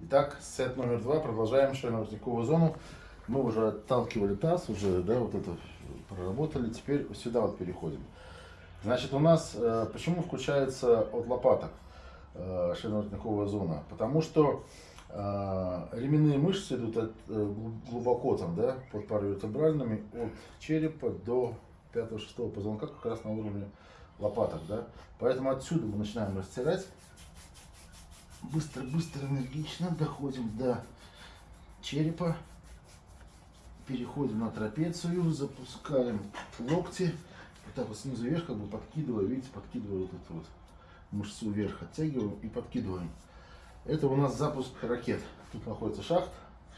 Итак, сет номер два. Продолжаем шейно-воротниковую зону. Мы уже отталкивали таз, уже, да, вот это проработали. Теперь сюда вот переходим. Значит, у нас, э, почему включается от лопаток э, шейно-воротниковая зона? Потому что э, ременные мышцы идут от, э, глубоко там, да, под паравертебральными, от черепа до 5-6 позвонка, как раз на уровне лопаток, да. Поэтому отсюда мы начинаем растирать. Быстро, быстро, энергично доходим до черепа. Переходим на трапецию, запускаем локти. Вот так вот снизу вверх, как бы подкидывая, видите, подкидываю вот эту вот мышцу вверх, оттягиваем и подкидываем. Это у нас запуск ракет. Тут находится шахт,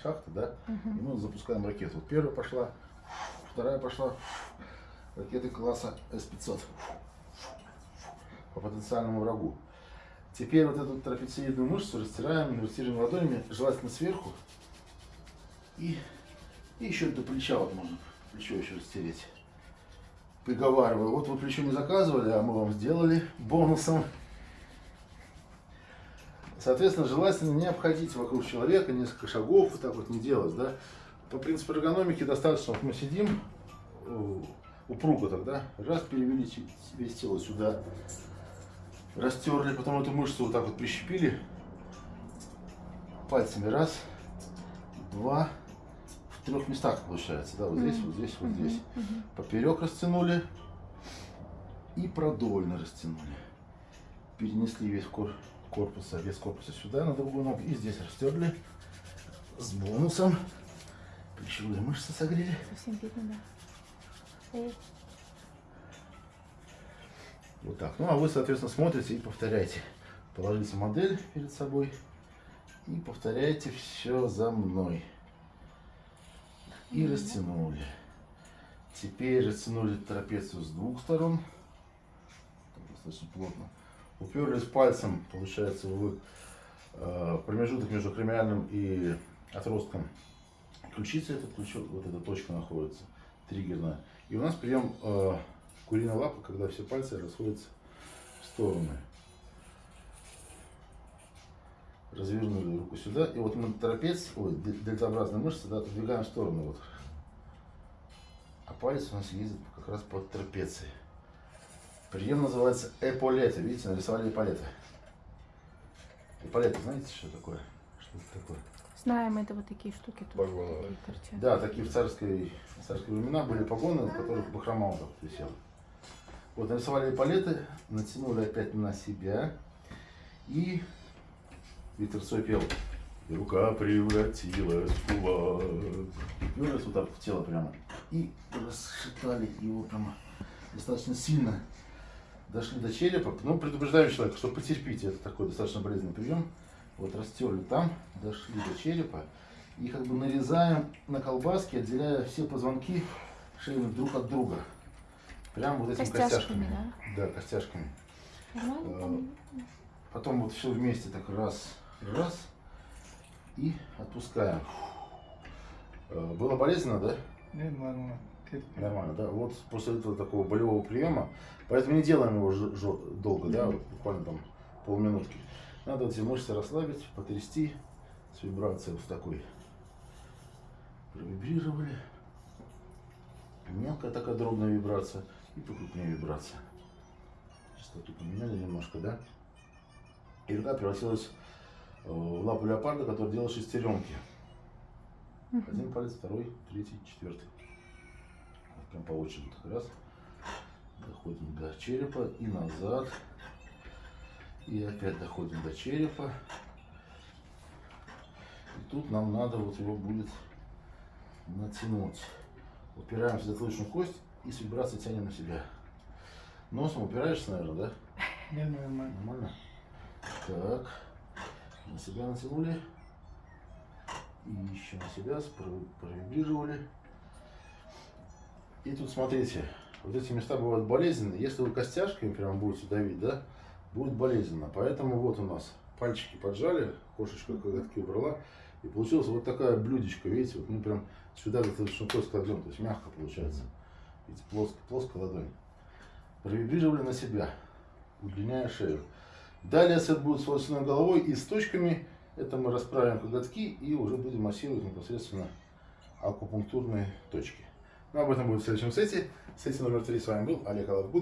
шахта, да, и мы запускаем ракету. Вот первая пошла, вторая пошла. Ракеты класса С-500 по потенциальному врагу. Теперь вот эту трапециидную мышцу растираем, инвертируем ладонями, желательно сверху. И, и еще до плеча вот можно плечо еще растереть. Приговариваю, вот вы плечо не заказывали, а мы вам сделали бонусом. Соответственно, желательно не обходить вокруг человека несколько шагов, вот так вот не делать, да. По принципу эргономики достаточно, вот мы сидим, упруго тогда, раз перевели весь тело сюда, растерли, потом эту мышцу вот так вот прищепили, пальцами раз, два, в трех местах получается, да, вот здесь, вот здесь, вот Мгм. здесь. Мгм. Поперек растянули и продольно растянули. Перенесли весь кор корпуса, вес корпуса сюда на другую ногу и здесь растерли с бонусом. Плечевые мышцы согрели. Совсем видно, да. Вот так. Ну а вы, соответственно, смотрите и повторяйте. Положите модель перед собой и повторяйте все за мной. И растянули. Теперь растянули трапецию с двух сторон. Достаточно плотно. Уперлись пальцем, получается, в э, промежуток между кремиальным и отростком ключицы. Это ключо- вот эта точка находится, триггерная. И у нас прием э, куриной лапы, когда все пальцы расходятся в стороны. Развернули руку сюда. И вот мы трапец, ой, дельт- дельтообразные мышцы, да, отодвигаем в сторону. Вот. А палец у нас ездит как раз под трапецией. Прием называется эполеты. Видите, нарисовали эполеты. Эполеты, знаете, что такое? Что это такое? Знаем, это вот такие штуки тут. Погоны. такие. Да, такие в царской, в царские времена были погоны, в которых бахрома вот висела. Вот нарисовали палеты, натянули опять на себя. И Цой пел. И рука превратилась в кулак. И вот так в тело прямо. И расшатали его прямо достаточно сильно. Дошли до черепа. Ну, предупреждаем человека, что потерпите. Это такой достаточно болезненный прием. Вот растерли там, дошли до черепа. И как бы нарезаем на колбаски, отделяя все позвонки шейных друг от друга. Прям вот этими Костяшками, костяшками. Да, костяшками. Нормально там? Потом вот все вместе так раз, раз. И отпускаем. Э, Было болезненно, да? Нет, нормально. Нормально, да? Вот после этого такого болевого приема, поэтому не делаем его долго, да, вот буквально там полминутки. Надо вот эти мышцы расслабить, потрясти с вибрацией вот такой. Провибрировали. Мелкая такая дробная вибрация и покрупнее вибрация. Частоту поменяли немножко, да? И рука превратилась э, в лапу леопарда, который делал шестеренки. Один палец, второй, третий, четвертый. Вот Прям по очереди. Раз. Доходим до черепа и назад. И опять доходим до черепа. И тут нам надо вот его будет натянуть. Упираемся в затылочную кость и с вибрацией тянем на себя. Носом упираешься, наверное, да? Нет, нормально. Нормально? Так. На себя натянули. И еще на себя провибрировали. И тут смотрите, вот эти места бывают болезненные. Если вы костяшками прям будете давить, да, будет болезненно. Поэтому вот у нас пальчики поджали, кошечка коготки убрала. И получилась вот такая блюдечко, видите, вот мы прям сюда достаточно кость кладем, то есть мягко получается. Видите, плоско, плоская ладонь. Провибрировали на себя, удлиняя шею. Далее сет будет с волосяной головой и с точками Это мы расправим коготки и уже будем массировать непосредственно акупунктурные точки. Но об этом будет в следующем сете. Сете номер три с вами был Олег Алабгут.